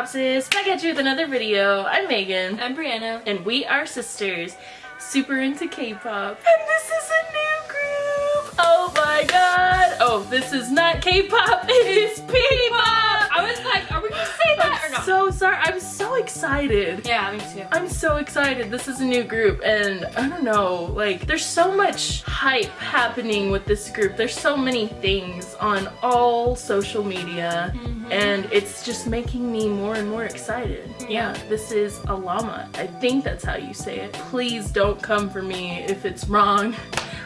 K-Popsis, back at you with another video. I'm Megan. I'm Brianna. And we are sisters, super into K-pop. And this is a new group! Oh my god! Oh, this is not K-pop, it is P-pop! I was like, are we gonna say that I'm or not? so sorry, I'm so excited. yeah, me too. I'm so excited. This is a new group and I don't know, like there's so much hype happening with this group. There's so many things on all social media Mm-hmm. And it's just making me more and more excited. Yeah. This is Alamat. I think that's how you say it. Please don't come for me if it's wrong.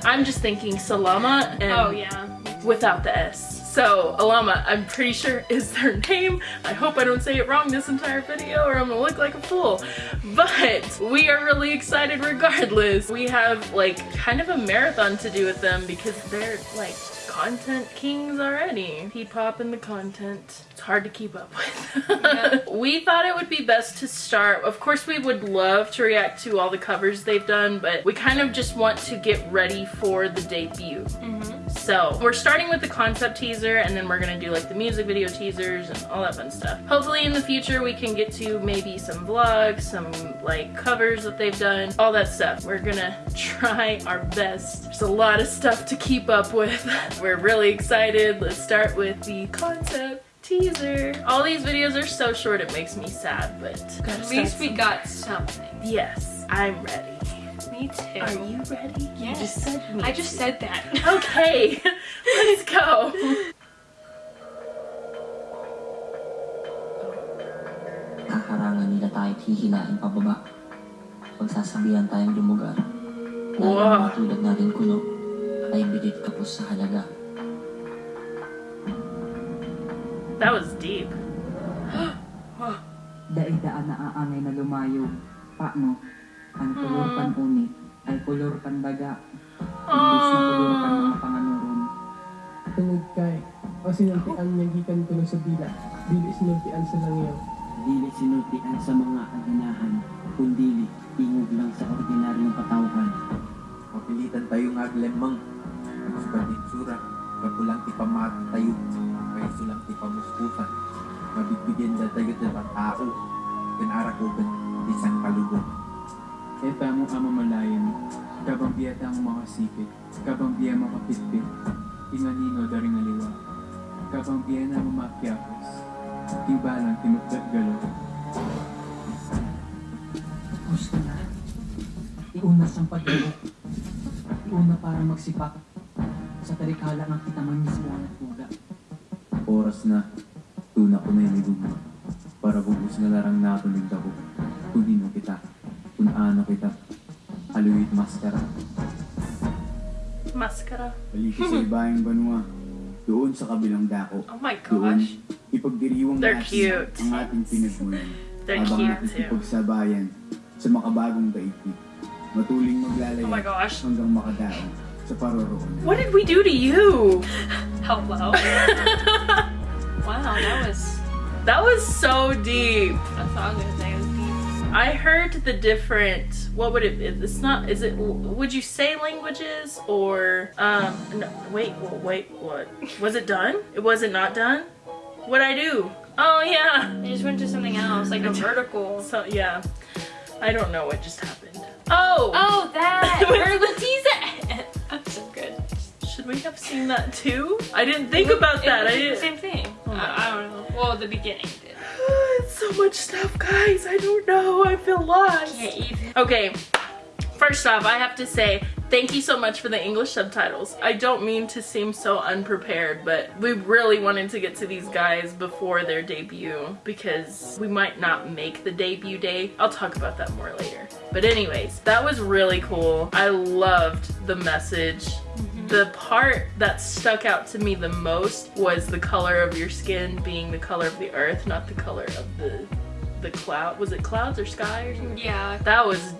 I'm just thinking Salama and oh yeah. without the S. So, Alamat, I'm pretty sure is their name. I hope I don't say it wrong this entire video or I'm gonna look like a fool. But we are really excited regardless. We have like kind of a marathon to do with them because they're like content kings already. P-pop and the content. It's hard to keep up with. Yeah. we thought it would be best to start. Of course, we would love to react to all the covers they've done, but we kind of just want to get ready for the debut. Mm-hmm. So we're starting with the concept teaser and then we're gonna do like the music video teasers and all that fun stuff. Hopefully in the future we can get to maybe some vlogs, some like covers that they've done, all that stuff. We're gonna try our best. There's a lot of stuff to keep up with. We're really excited. Let's start with the concept teaser. All these videos are so short it makes me sad, but At least we got something. Yes, I'm ready. Me too. Are you ready? You Yes. just said me. I just said that. Okay, let's go. Kakarangan nila tayo at hihilahin pababa. Pagsasabihan tayong lumugar. Dahil Wow. ang mga tulad natin kuno ay bilit kapos sa halaga. That was deep. Daigdaan na aangay na lumayo. Paano? Ang kulor hmm. pan uni ay kulor pan daga. Imbis na kulor pan mga panganuron. Tungod kay, o sinultian niya gikan ko sa bila, dili sinultian sa langyaw. Dili sinultian sa mga aginahan, kundili tingog lang sa ordinaryong katawhan. Mapilitan tayo nga aglemang. Mas banditsura, kapulang ti pamati tayo. Kaya sulang ti pamuspusan. Mabigbigyan da tayo ti tao. Kanarak ko isang kalugon. Etamo amamalayan, kabambiya tang makasipit, kabambiya makapitpit, inganino daring aliwa, kabambiya na mamakyapos, tibalang tinukdat galaw. Tapos na. Iuna siyang pagdalo. Iuna para magsipak sa tarikala ng kitaman mismo ang tula. Oras na. Tuna ko na yung ibig. Para bubus na larang nakulig ako. Kunin. Ano kita. Haluit maskara, Mascara. paliki sa ibayang banwa. Doon sa kabilang dako. Oh my Doon, gosh. ipagdiriwang They're natin cute. ang ating pinagmulan. They're habang cute too. ipagsabayan sa makabagong daigdig. Matuling maglalaya Oh my gosh. hanggang makadaon sa paroroonan. What did we do to you? Hello. wow, that was That was so deep. that's all I'm gonna say. It was. I heard the different. What would it? It's not. Is it? Would you say languages or? Um. No. Wait. Well, wait. What? Was it done? It wasn't not done. What'd I do? Oh yeah. I just went to something else, like a vertical. So yeah. I don't know what just happened. Oh. Oh, that! Letiza! That's so good. Should we have seen that too? I didn't think about It that. was I didn't. same thing. Oh I, I don't know. Well, the beginning did. it's so much stuff, guys. I don't know. I feel lost. Can't even. Okay, first off, I have to say thank you so much for the English subtitles. I don't mean to seem so unprepared, but we really wanted to get to these guys before their debut because we might not make the debut day. I'll talk about that more later. But anyways, that was really cool. I loved the message. The part that stuck out to me the most was the color of your skin being the color of the earth, not the color of the the cloud. Was it clouds or sky or something? Yeah, That was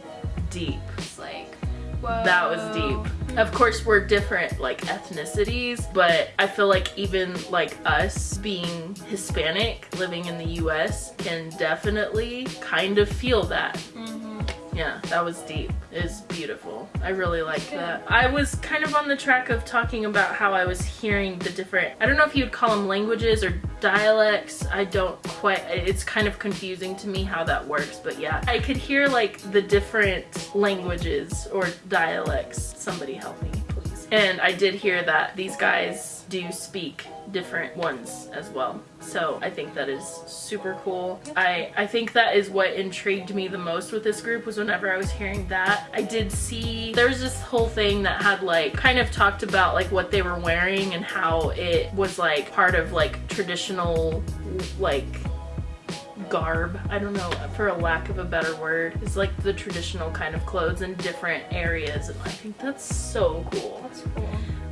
deep. it's like, whoa. That was deep. Of course, we're different like ethnicities, but I feel like even like us being Hispanic living in the US can definitely kind of feel that. Mm-hmm. Yeah, that was deep. It was beautiful. I really liked that. I was kind of on the track of talking about how I was hearing the different, I don't know if you'd call them languages or dialects i don't quite it's kind of confusing to me how that works but yeah i could hear like the different languages or dialects somebody help me please and i did hear that these guys do speak different ones as well. So i think that is super cool. I i think that is what intrigued me the most with this group was whenever i was hearing that. I did see there was this whole thing that had like kind of talked about like what they were wearing and how it was like part of like traditional like garb i don't know for a lack of a better word it's like the traditional kind of clothes in different areas and i think that's so cool That's cool.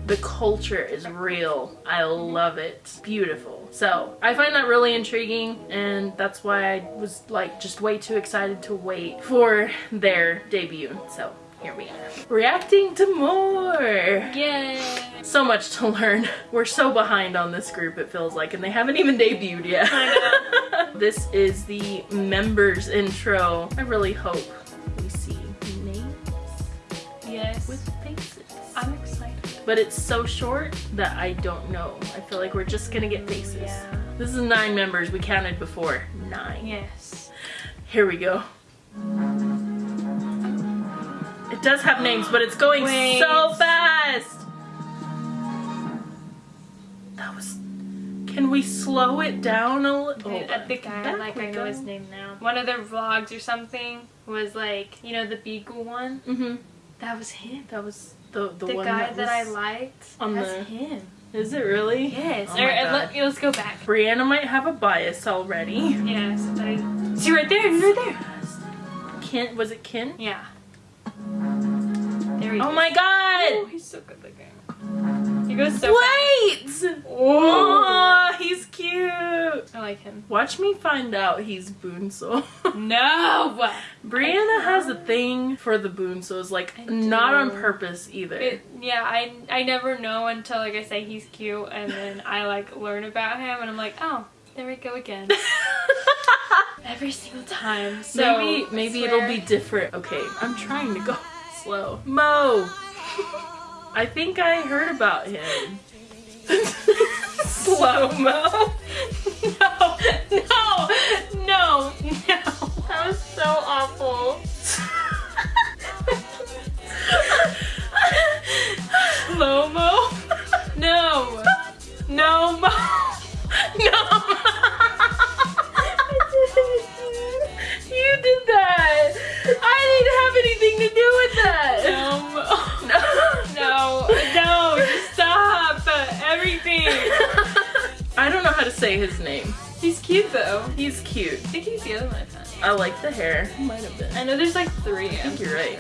the culture is real. I love it. It's beautiful. So I find that really intriguing and that's why I was like just way too excited to wait for their debut. So here we are. Reacting to more! Yay! So much to learn. We're so behind on this group it feels like and they haven't even debuted yet. this is the members intro. I really hope we see names Yes. with faces I'm excited. but it's so short that I don't know. I feel like we're just gonna get faces. Yeah. This is nine members. We counted before. Nine. Yes. Here we go. It does have names, but it's going Wait. so fast. That was. Can we slow it down a little? I think I like I know his name now. One of their vlogs or something was like, you know, the Beagle one. Mm-hmm. That was him. That was the the, The, one guy that, that, I liked. on that's the- him. Is it really? Yes. Oh or, uh, let, let's go back. Brianna might have a bias already. Yes. I, see right there. Right there. Kent. was it Kin? Yeah. Oh my Oh, god! he's so good looking. He goes so fast. Wait! Oh, he's cute. I like him. Watch me find out he's bunso. No! Brianna has a thing for the bunsos, like not on purpose either. It, yeah, I I never know until like I say he's cute, and then I like learn about him, and I'm like, oh, there we go again. Every single time. So maybe maybe it'll be different. Okay, I'm trying to go slow. Mo. I think I heard about him. Slow mo. I don't know how to say his name. He's cute though. He's cute. I think he's the other one I found. I like the hair. Might have been. I know there's like three. I think you're right.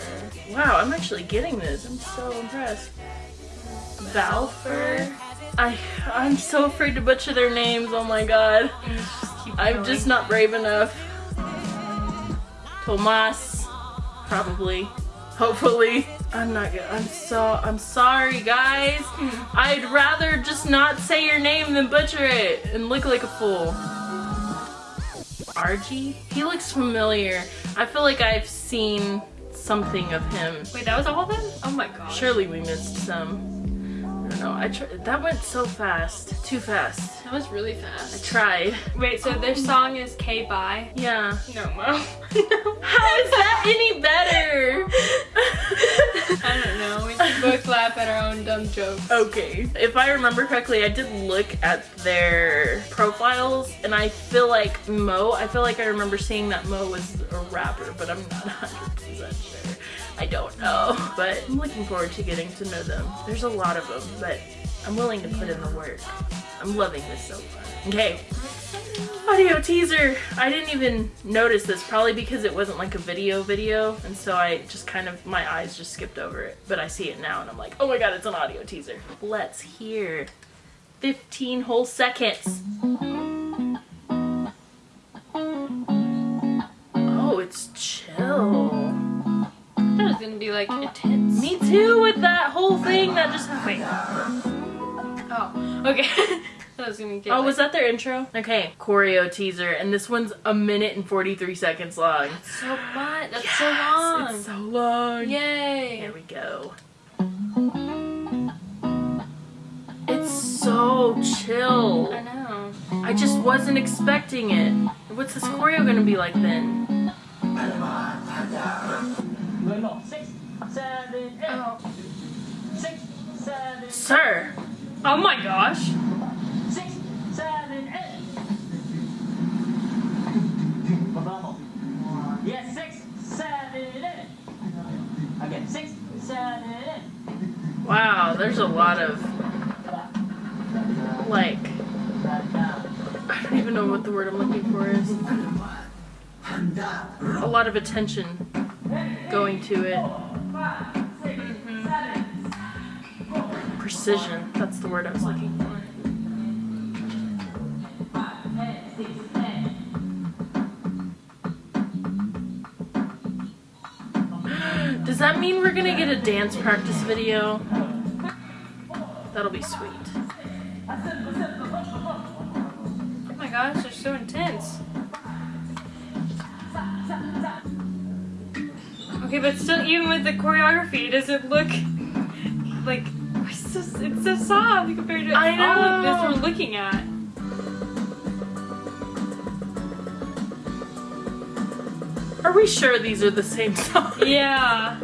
Wow, I'm actually getting this. I'm so impressed. Valfer. I I'm so afraid to butcher their names. Oh my god. I'm just not brave enough. Tomas, probably, hopefully. I'm not good. I'm so I'm sorry, guys. I'd rather just not say your name than butcher it and look like a fool. R-Ji? He looks familiar. I feel like I've seen something of him. Wait, that was all of them? Oh my god. Surely we missed some. I don't know. I tr- that went so fast. Too fast. That was really fast. I tried. Wait, so their oh. song is K Bye. Yeah. No, Mo. How is that any better? I don't know. We can laugh at our own dumb jokes. Okay. If I remember correctly, I did look at their profiles and I feel like Mo, I feel like I remember seeing that Mo was a rapper, but I'm not 100% sure. I don't know. But I'm looking forward to getting to know them. There's a lot of them, but I'm willing to put in the work. I'm loving this so far. Okay. Audio teaser. I didn't even notice this, probably because it wasn't like a video video, and so I just kind of, my eyes just skipped over it. But I see it now and I'm like, oh my god, it's an audio teaser. Let's hear 15 whole seconds. Oh, it's chill. I thought it was gonna be like intense. Me too with that whole thing that just happened. Oh, okay. I was gonna get. Oh, like, was that their intro? Okay, choreo teaser, and this one's a minute and 43 seconds long. so much? That's so long. It's so long. Yay! Here we go. It's so chill. I know. I just wasn't expecting it. What's this choreo gonna be like then? Oh. Sir! Oh my gosh. Yes, six, seven, eight. Again, six, seven, eight. Wow, there's a lot of like I don't even know what the word I'm looking for is. A lot of attention going to it. Mm-hmm. Precision, that's the word I was looking for. Does that mean we're gonna get a dance practice video? That'll be sweet. Oh my gosh, they're so intense. Okay, but still, even with the choreography, does it look like it's so, it's so soft compared to I all of this we're looking at? Are we sure these are the same song? Yeah.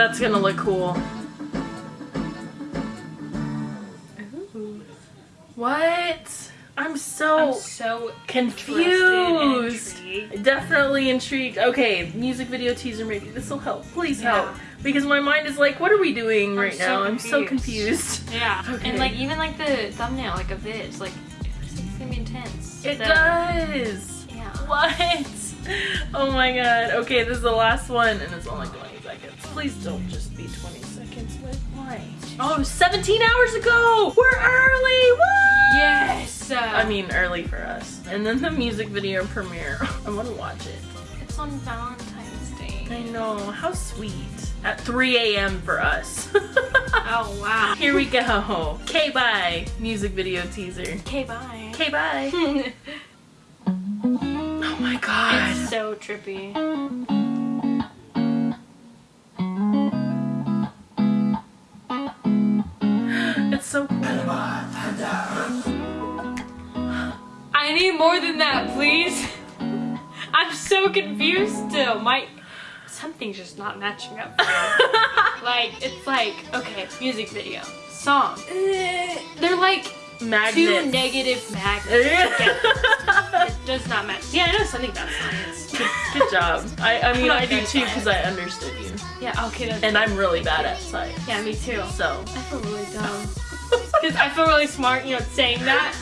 That's gonna look cool. What? I'm so I'm so confused. and Definitely intrigued. Okay, music video teaser maybe. This will help. Please Yeah. help. Because my mind is like, what are we doing I'm right so now? I'm so confused. confused. Yeah, Okay. and like even like the thumbnail, like of this, like it's, gonna be intense. It The- does. Yeah. What? Oh my god. Okay, this is the last one and it's only 20 seconds. Please don't just be 20 seconds. Like, why? Oh, 17 hours ago! We're early! Woo! Yes. Uh, I mean, early for us. And then the music video premiere. I want to watch it. it's on Valentine's Day. I know. How sweet. At 3 a.m. for us. Oh wow. Here we go. K bye. Music video teaser. K bye. K bye. oh my god. It's so trippy. More than that, please. I'm so confused still. My something's just not matching up. like it's like okay, music video, song. Eh, They're like two Magnet. negative magnets. it does not match. Yeah, I know something about science. Good, good job. I, I mean, I do too because I understood you. Yeah, okay. That's, And I'm really bad at science. yeah, me too. So. I feel really dumb. Because I feel really smart, you know, saying that.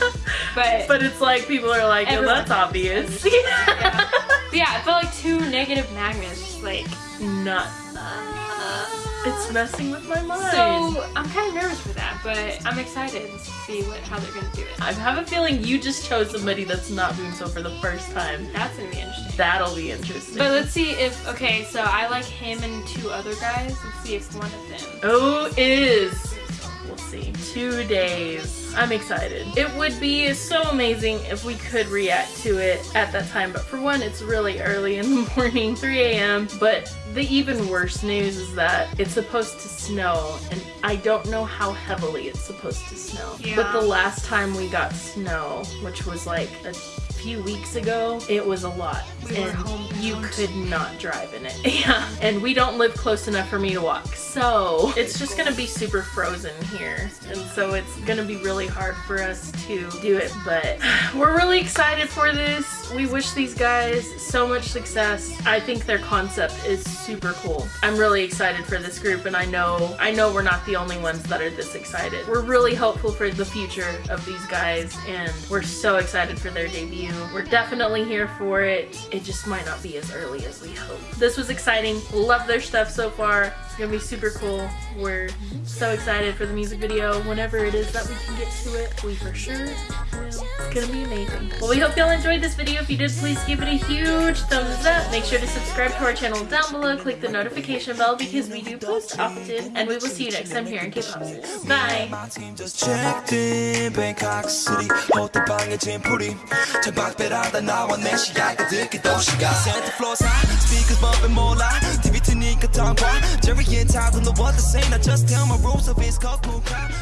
But, But it's like people are like, Everyone that's obvious. yeah. But yeah, I feel like two negative magnets, just like. Not. It's messing with my mind. So I'm kind of nervous for that, but I'm excited to see what how they're gonna do it. I have a feeling you just chose somebody that's not doing so for the first time. That's gonna be interesting. That'll be interesting. But let's see if okay. So I like him and two other guys. Let's see if one of them. Oh, is. We'll. Two days. I'm excited. It would be so amazing if we could react to it at that time, but for one, it's really early in the morning, 3 a.m. But the even worse news is that it's supposed to snow, and I don't know how heavily it's supposed to snow. Yeah. But the last time we got snow, which was like a few weeks ago, it was a lot. We and you could not drive in it. Yeah. And we don't live close enough for me to walk. So it's just gonna be super frozen here. And so it's gonna be really hard for us to do it. But we're really excited for this. We wish these guys so much success. I think their concept is super cool. I'm really excited for this group and I know I know we're not the only ones that are this excited. We're really hopeful for the future of these guys and we're so excited for their debut. We're definitely here for it. It just might not be as early as we hope. This was exciting. Love their stuff so far gonna be super cool. We're so excited for the music video. Whenever it is that we can get to it, we for sure will. It's gonna be amazing. Well, we hope y'all enjoyed this video. If you did, please give it a huge thumbs up. Make sure to subscribe to our channel down below. Click the notification bell because we do post often. And we will see you next time here in K-Pop. Bye! My team just checked in Bangkok City 호텔방에 짐풀이 창밖배라다 나와 내 시야가 듣기 도시가 Santa floors high Speakers bumping 몰라 TV 트니까 tongue Jerry and Todd don't know what to say Now just tell my rules of cool crowd